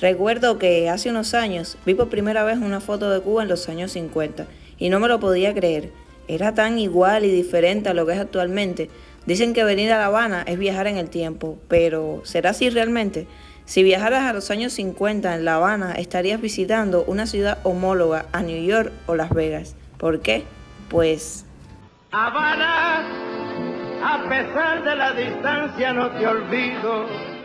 Recuerdo que hace unos años vi por primera vez una foto de Cuba en los años 50 y no me lo podía creer. Era tan igual y diferente a lo que es actualmente. Dicen que venir a La Habana es viajar en el tiempo, pero ¿será así realmente? Si viajaras a los años 50 en La Habana, estarías visitando una ciudad homóloga a New York o Las Vegas. ¿Por qué? Pues... Habana, a pesar de la distancia no te olvido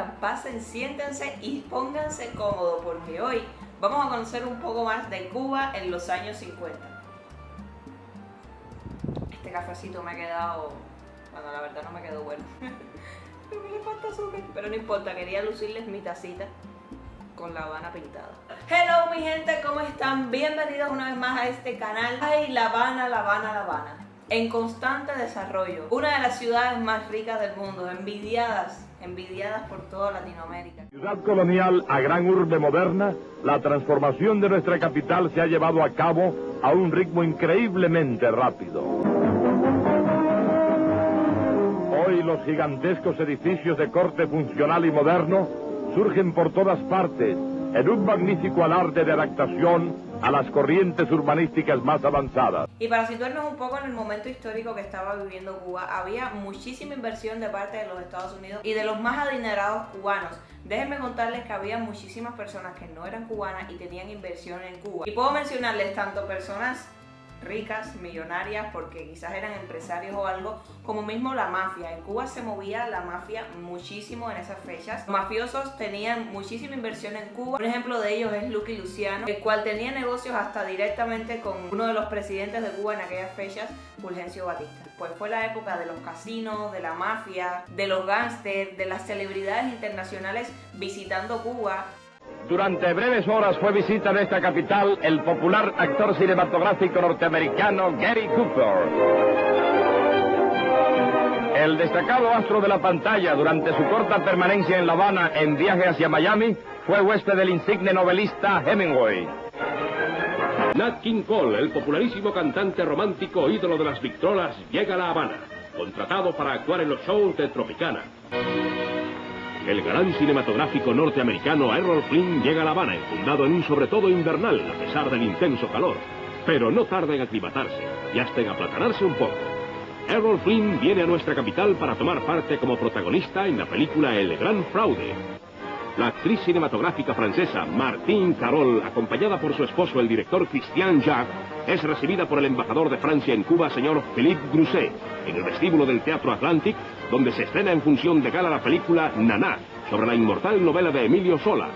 vengan, pasen, siéntense y pónganse cómodos porque hoy vamos a conocer un poco más de Cuba en los años 50. Este cafecito me ha quedado, bueno la verdad no me quedó bueno, pero le falta azúcar, pero no importa, quería lucirles mi tacita con la Habana pintada. Hello mi gente, ¿cómo están? Bienvenidos una vez más a este canal. Ay, La Habana, La Habana, La Habana. En constante desarrollo. Una de las ciudades más ricas del mundo, envidiadas envidiadas por toda Latinoamérica. Ciudad colonial a gran urbe moderna, la transformación de nuestra capital se ha llevado a cabo a un ritmo increíblemente rápido. Hoy los gigantescos edificios de corte funcional y moderno surgen por todas partes en un magnífico alarde de adaptación a las corrientes urbanísticas más avanzadas. Y para situarnos un poco en el momento histórico que estaba viviendo Cuba, había muchísima inversión de parte de los Estados Unidos y de los más adinerados cubanos. Déjenme contarles que había muchísimas personas que no eran cubanas y tenían inversión en Cuba. Y puedo mencionarles tanto personas ricas, millonarias, porque quizás eran empresarios o algo, como mismo la mafia. En Cuba se movía la mafia muchísimo en esas fechas. Los mafiosos tenían muchísima inversión en Cuba. Un ejemplo de ellos es Lucky Luciano, el cual tenía negocios hasta directamente con uno de los presidentes de Cuba en aquellas fechas, Fulgencio Batista. Pues fue la época de los casinos, de la mafia, de los gángsters, de las celebridades internacionales visitando Cuba durante breves horas fue visita en esta capital el popular actor cinematográfico norteamericano Gary Cooper. El destacado astro de la pantalla durante su corta permanencia en La Habana en viaje hacia Miami fue huésped del insigne novelista Hemingway. Nat King Cole, el popularísimo cantante romántico ídolo de las Victrolas, llega a La Habana, contratado para actuar en los shows de Tropicana. El gran cinematográfico norteamericano Errol Flynn llega a La Habana, enfundado en un sobre todo invernal, a pesar del intenso calor. Pero no tarda en aclimatarse y hasta en aplatanarse un poco. Errol Flynn viene a nuestra capital para tomar parte como protagonista en la película El Gran Fraude, la actriz cinematográfica francesa Martine Carol, acompañada por su esposo el director Christian Jacques, es recibida por el embajador de Francia en Cuba, señor Philippe Grousset, en el vestíbulo del Teatro Atlantic, donde se estrena en función de gala la película Naná, sobre la inmortal novela de Emilio Sola.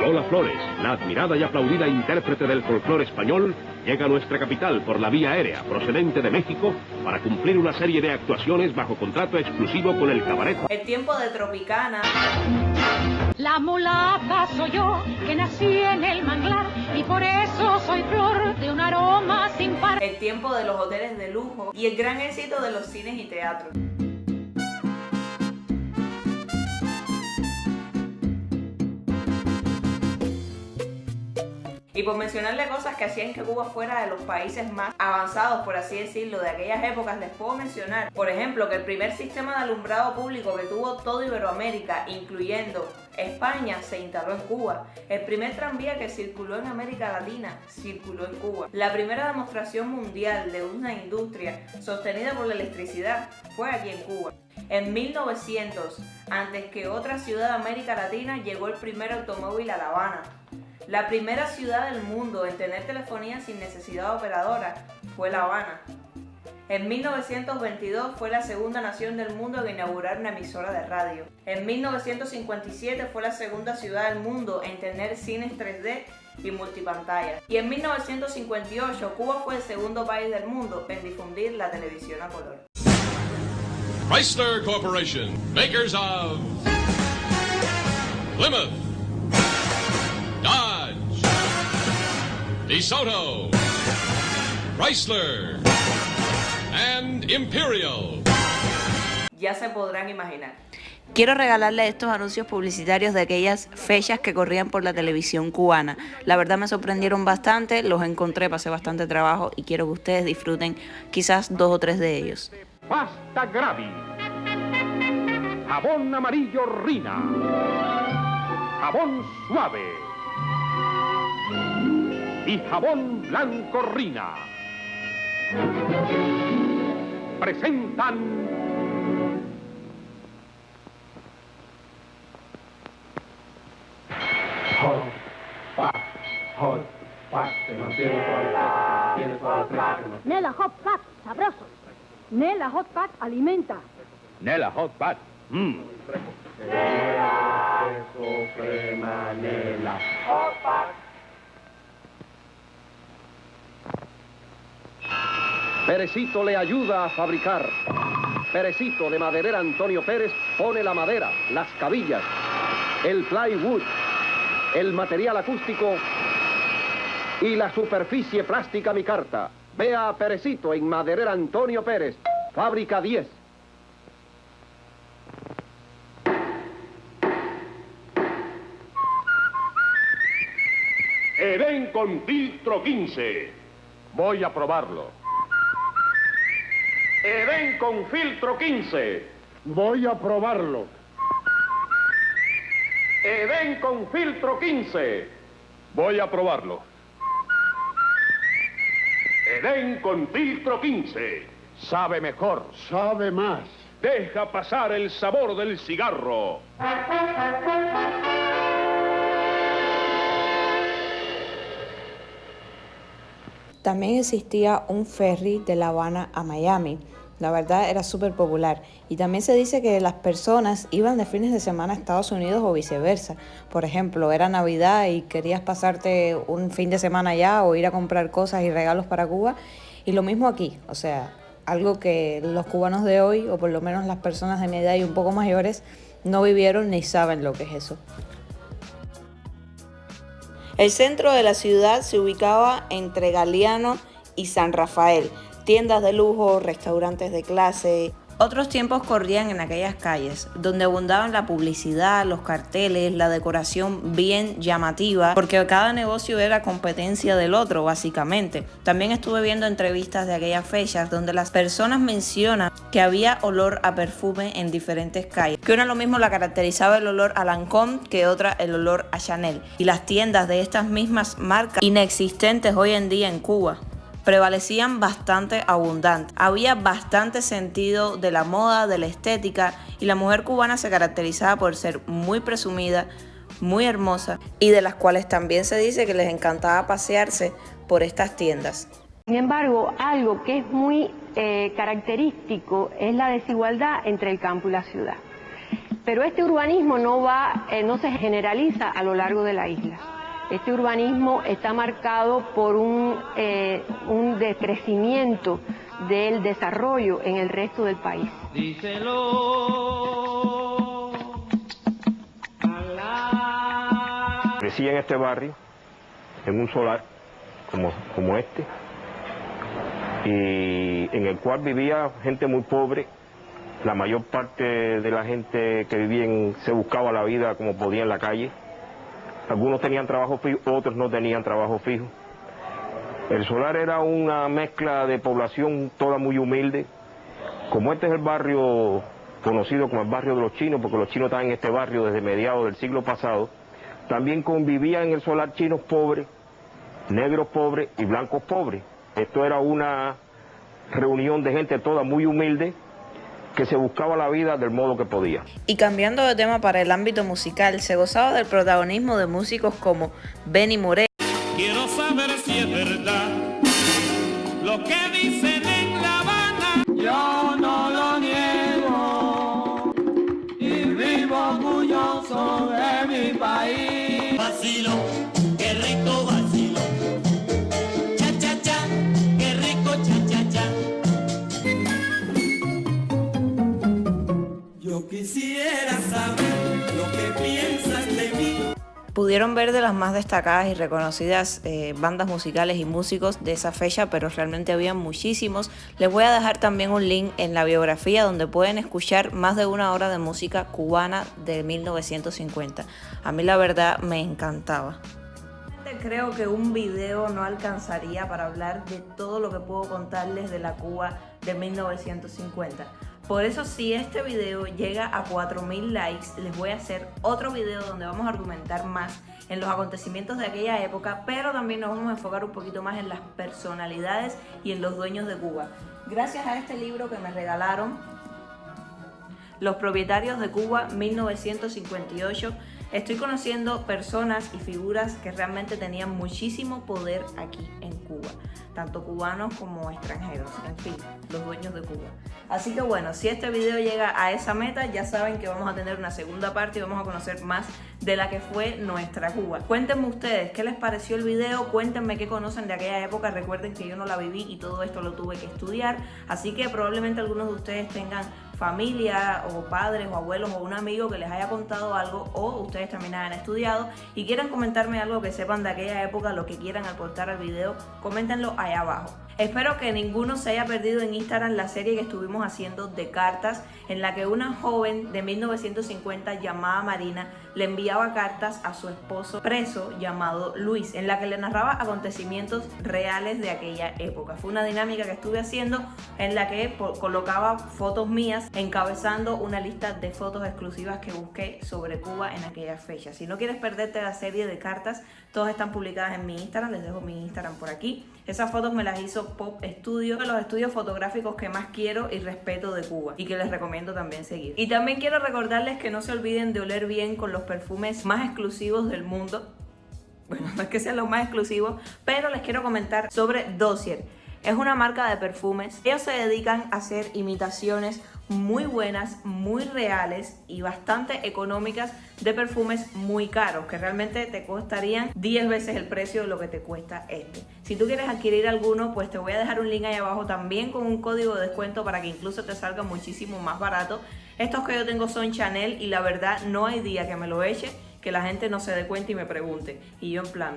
Lola Flores, la admirada y aplaudida intérprete del folclore español, llega a nuestra capital por la vía aérea procedente de México para cumplir una serie de actuaciones bajo contrato exclusivo con el cabaret. El tiempo de Tropicana. La mulata soy yo, que nací en el manglar y por eso soy flor de un aroma sin par. El tiempo de los hoteles de lujo y el gran éxito de los cines y teatros. Y por mencionarle cosas que hacían que Cuba fuera de los países más avanzados, por así decirlo, de aquellas épocas, les puedo mencionar, por ejemplo, que el primer sistema de alumbrado público que tuvo toda Iberoamérica, incluyendo España, se instaló en Cuba. El primer tranvía que circuló en América Latina circuló en Cuba. La primera demostración mundial de una industria sostenida por la electricidad fue aquí en Cuba. En 1900, antes que otra ciudad de América Latina, llegó el primer automóvil a La Habana. La primera ciudad del mundo en tener telefonía sin necesidad de operadora fue La Habana. En 1922 fue la segunda nación del mundo en inaugurar una emisora de radio. En 1957 fue la segunda ciudad del mundo en tener cines 3D y multipantallas. Y en 1958 Cuba fue el segundo país del mundo en difundir la televisión a color. Chrysler Corporation, makers of Plymouth. DeSoto, Chrysler and Imperial. Ya se podrán imaginar. Quiero regalarle estos anuncios publicitarios de aquellas fechas que corrían por la televisión cubana. La verdad me sorprendieron bastante, los encontré, pasé bastante trabajo y quiero que ustedes disfruten quizás dos o tres de ellos. Pasta Gravi. Jabón amarillo Rina. Jabón suave. Y jabón blanco Rina. Presentan Hot Pack, Hot Pack, te mantiene suave, fresco. Nela Hot Pack, sabroso. Nela Hot Pack alimenta. Nela Hot Pat. Mmm. Queso, crema, Nela, Hot Pack. Perecito le ayuda a fabricar. Perecito de maderera Antonio Pérez pone la madera, las cabillas, el plywood, el material acústico y la superficie plástica mi carta. Vea a Perecito en maderera Antonio Pérez, fábrica 10. Edén con filtro 15. Voy a probarlo. Edén con filtro 15. Voy a probarlo. Edén con filtro 15. Voy a probarlo. Edén con filtro 15. Sabe mejor. Sabe más. Deja pasar el sabor del cigarro. También existía un ferry de La Habana a Miami. La verdad era súper popular. Y también se dice que las personas iban de fines de semana a Estados Unidos o viceversa. Por ejemplo, era Navidad y querías pasarte un fin de semana allá o ir a comprar cosas y regalos para Cuba. Y lo mismo aquí. O sea, algo que los cubanos de hoy, o por lo menos las personas de mi edad y un poco mayores, no vivieron ni saben lo que es eso. El centro de la ciudad se ubicaba entre Galeano y San Rafael. Tiendas de lujo, restaurantes de clase. Otros tiempos corrían en aquellas calles, donde abundaban la publicidad, los carteles, la decoración bien llamativa, porque cada negocio era competencia del otro, básicamente. También estuve viendo entrevistas de aquellas fechas donde las personas mencionan que había olor a perfume en diferentes calles, que una lo mismo la caracterizaba el olor a Lancôme que otra el olor a Chanel. Y las tiendas de estas mismas marcas inexistentes hoy en día en Cuba prevalecían bastante abundantes. Había bastante sentido de la moda, de la estética y la mujer cubana se caracterizaba por ser muy presumida, muy hermosa y de las cuales también se dice que les encantaba pasearse por estas tiendas. Sin embargo, algo que es muy eh, característico es la desigualdad entre el campo y la ciudad. Pero este urbanismo no, va, eh, no se generaliza a lo largo de la isla. Este urbanismo está marcado por un, eh, un decrecimiento del desarrollo en el resto del país. Crecí en este barrio, en un solar como, como este, y en el cual vivía gente muy pobre. La mayor parte de la gente que vivía en, se buscaba la vida como podía en la calle. Algunos tenían trabajo fijo, otros no tenían trabajo fijo. El solar era una mezcla de población toda muy humilde. Como este es el barrio conocido como el barrio de los chinos, porque los chinos estaban en este barrio desde mediados del siglo pasado, también convivían en el solar chinos pobres, negros pobres y blancos pobres. Esto era una reunión de gente toda muy humilde que se buscaba la vida del modo que podía. Y cambiando de tema para el ámbito musical, se gozaba del protagonismo de músicos como Benny Moré. Pudieron ver de las más destacadas y reconocidas eh, bandas musicales y músicos de esa fecha, pero realmente había muchísimos. Les voy a dejar también un link en la biografía donde pueden escuchar más de una hora de música cubana de 1950. A mí la verdad me encantaba. Creo que un video no alcanzaría para hablar de todo lo que puedo contarles de la Cuba de 1950. Por eso si este video llega a 4000 likes, les voy a hacer otro video donde vamos a argumentar más en los acontecimientos de aquella época, pero también nos vamos a enfocar un poquito más en las personalidades y en los dueños de Cuba. Gracias a este libro que me regalaron, Los propietarios de Cuba 1958, Estoy conociendo personas y figuras que realmente tenían muchísimo poder aquí en Cuba, tanto cubanos como extranjeros, en fin, los dueños de Cuba. Así que bueno, si este video llega a esa meta, ya saben que vamos a tener una segunda parte y vamos a conocer más de la que fue nuestra Cuba. Cuéntenme ustedes qué les pareció el video, cuéntenme qué conocen de aquella época, recuerden que yo no la viví y todo esto lo tuve que estudiar, así que probablemente algunos de ustedes tengan familia o padres o abuelos o un amigo que les haya contado algo o ustedes también hayan estudiado y quieran comentarme algo que sepan de aquella época, lo que quieran aportar al video, coméntenlo ahí abajo. Espero que ninguno se haya perdido en Instagram la serie que estuvimos haciendo de cartas en la que una joven de 1950 llamada Marina le enviaba cartas a su esposo preso llamado Luis, en la que le narraba acontecimientos reales de aquella época. Fue una dinámica que estuve haciendo en la que colocaba fotos mías encabezando una lista de fotos exclusivas que busqué sobre Cuba en aquella fecha. Si no quieres perderte la serie de cartas, todas están publicadas en mi Instagram, les dejo mi Instagram por aquí. Esas fotos me las hizo Pop Studio, los estudios fotográficos que más quiero y respeto de Cuba y que les recomiendo también seguir. Y también quiero recordarles que no se olviden de oler bien con los perfumes más exclusivos del mundo. Bueno, no es que sean los más exclusivos, pero les quiero comentar sobre Dossier. Es una marca de perfumes. Ellos se dedican a hacer imitaciones muy buenas, muy reales y bastante económicas de perfumes muy caros que realmente te costarían 10 veces el precio de lo que te cuesta este. Si tú quieres adquirir alguno, pues te voy a dejar un link ahí abajo también con un código de descuento para que incluso te salga muchísimo más barato. Estos que yo tengo son Chanel y la verdad no hay día que me lo eche que la gente no se dé cuenta y me pregunte. Y yo en plan,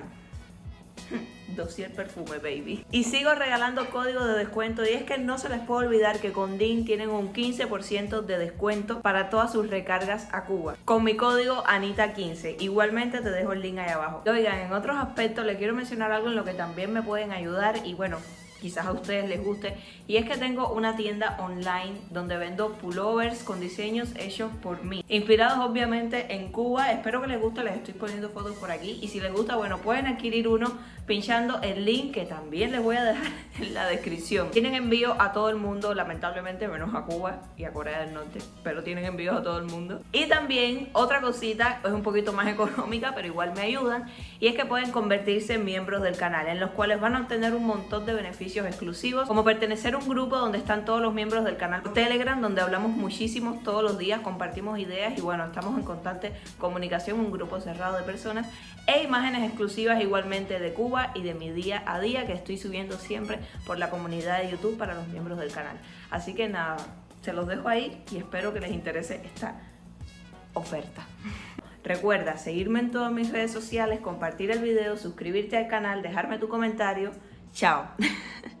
Dossier perfume, baby. Y sigo regalando código de descuento y es que no se les puede olvidar que con DIN tienen un 15% de descuento para todas sus recargas a Cuba. Con mi código ANITA15. Igualmente te dejo el link ahí abajo. Oigan, en otros aspectos les quiero mencionar algo en lo que también me pueden ayudar y bueno, quizás a ustedes les guste. Y es que tengo una tienda online donde vendo pullovers con diseños hechos por mí. Inspirados obviamente en Cuba. Espero que les guste, les estoy poniendo fotos por aquí. Y si les gusta, bueno, pueden adquirir uno pinchando el link que también les voy a dejar en la descripción. Tienen envío a todo el mundo, lamentablemente menos a Cuba y a Corea del Norte, pero tienen envíos a todo el mundo. Y también otra cosita, es un poquito más económica, pero igual me ayudan, y es que pueden convertirse en miembros del canal, en los cuales van a obtener un montón de beneficios exclusivos, como pertenecer a un grupo donde están todos los miembros del canal Telegram, donde hablamos muchísimo todos los días, compartimos ideas y bueno, estamos en constante comunicación, un grupo cerrado de personas, e imágenes exclusivas igualmente de Cuba y de mi día a día que estoy subiendo siempre por la comunidad de YouTube para los miembros del canal. Así que nada, se los dejo ahí y espero que les interese esta oferta. Recuerda seguirme en todas mis redes sociales, compartir el video, suscribirte al canal, dejarme tu comentario. Tchau!